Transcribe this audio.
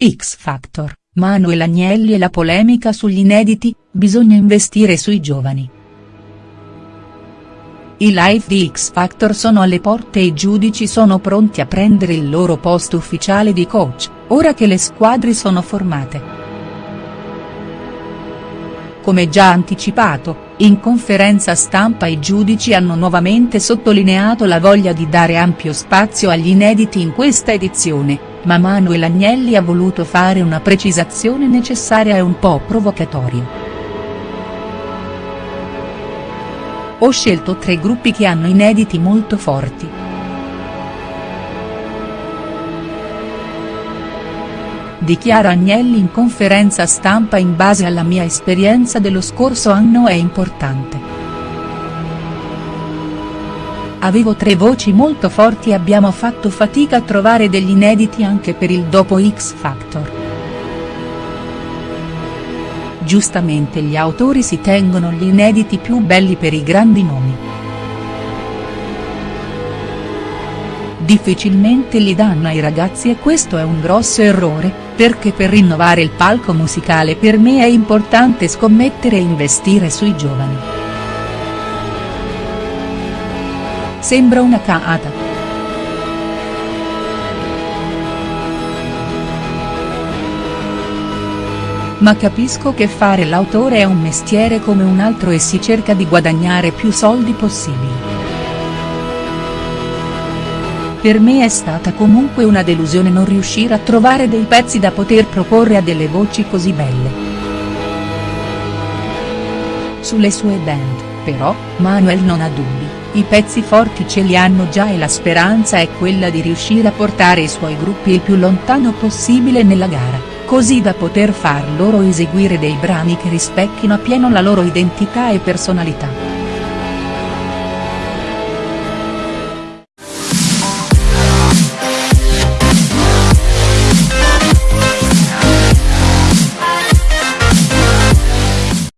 X Factor, Manuel Agnelli e la polemica sugli inediti, bisogna investire sui giovani. I live di X Factor sono alle porte e i giudici sono pronti a prendere il loro posto ufficiale di coach, ora che le squadre sono formate. Come già anticipato, in conferenza stampa i giudici hanno nuovamente sottolineato la voglia di dare ampio spazio agli inediti in questa edizione, ma Manuel Agnelli ha voluto fare una precisazione necessaria e un po' provocatoria. Ho scelto tre gruppi che hanno inediti molto forti. Dichiara Agnelli in conferenza stampa in base alla mia esperienza dello scorso anno è importante. Avevo tre voci molto forti e abbiamo fatto fatica a trovare degli inediti anche per il dopo X Factor. Giustamente gli autori si tengono gli inediti più belli per i grandi nomi. Difficilmente li danno ai ragazzi e questo è un grosso errore, perché per rinnovare il palco musicale per me è importante scommettere e investire sui giovani. Sembra una caata. Ma capisco che fare l'autore è un mestiere come un altro e si cerca di guadagnare più soldi possibili. Per me è stata comunque una delusione non riuscire a trovare dei pezzi da poter proporre a delle voci così belle. Sulle sue band, però, Manuel non ha dubbi, i pezzi forti ce li hanno già e la speranza è quella di riuscire a portare i suoi gruppi il più lontano possibile nella gara così da poter far loro eseguire dei brani che rispecchino appieno la loro identità e personalità.